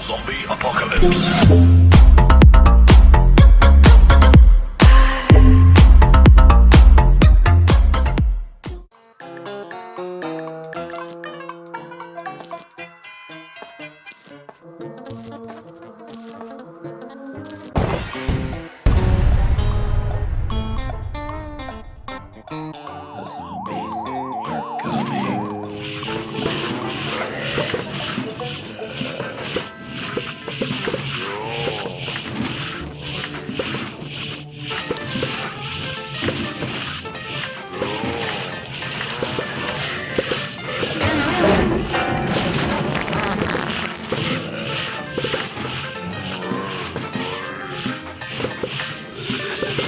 Zombie apocalypse. The zombies are coming.